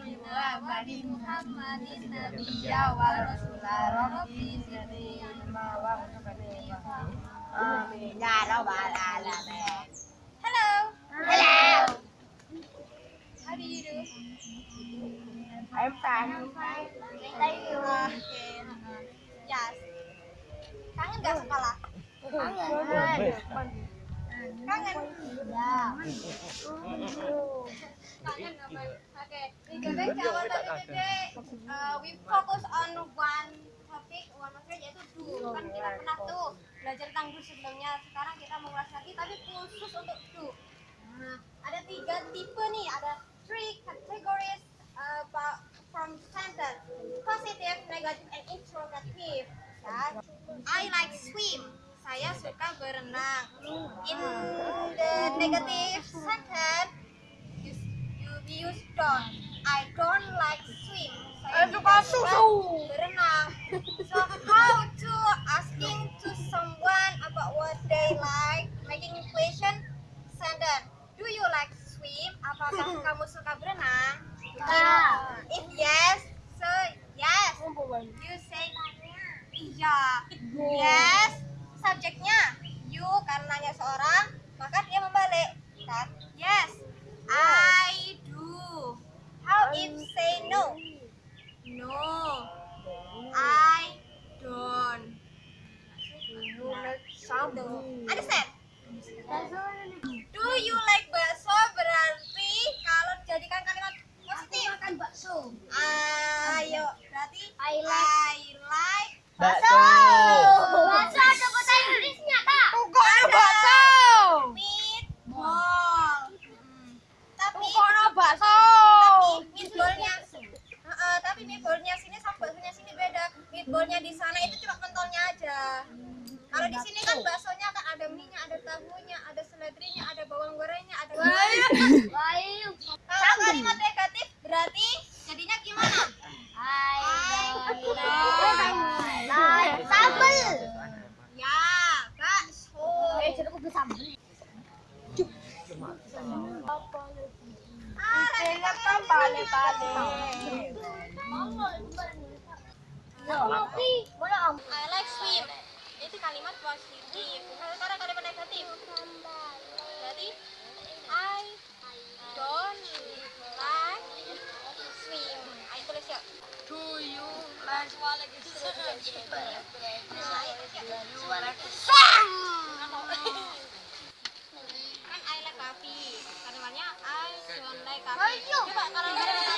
faqihna. Amin ya alamin. Hello. Hello. I'm fine. Thank you. Yes. Kangen gak sekolah? Kangen. Kangen. Ya. Kangen apa? Okay. Today our topic today uh, we focus on one topic, one material yaitu do. Kan kita pernah tuh belajar tentang do sebelumnya. Sekarang kita mengulas lagi tapi khusus untuk do. Nah, ada tiga tipe nih. Ada three categories uh, from sentence: positive, negative, and interrogative. Ya. I like swim. Saya suka berenang. In the negative sentence, don't. I don't like swim. Saya suka susu. berenang. So how to asking to someone about what they like, making question sentence. Do you like swim? Apakah kamu suka berenang? Ya. If yes, so yes. You say iya. Yes. Subjeknya you karena nanya seorang, maka dia membalik. Yes. I do. How if say no? No. I don't. Understand? Do you like bakso berarti kalau dijadikan kalimat positif makan bakso. Ayo, berarti I like, like Bakso. Bakso ada bahasa Inggrisnya, Kak. Kok ada bakso? Meatball. Hmm. Tapi Kok ada bakso? tapi meatballnya Heeh, tapi meatballnya sini sama baksonya sini beda. Meatballnya di sana itu cuma pentolnya aja. Kalau di sini kan baksonya kan ada minyak, ada tahunya, ada seledrinya, ada bawang gorengnya, ada Kalau kalimat negatif berarti jadinya gimana? Sambel. Ya, bakso. Ah, lagi Kan balik-balik. I like swim. Itu kalimat positif. Kalau sekarang kalimat negatif. Berarti I don't like swim. Ayo tulis ya. Do you like 哎呦！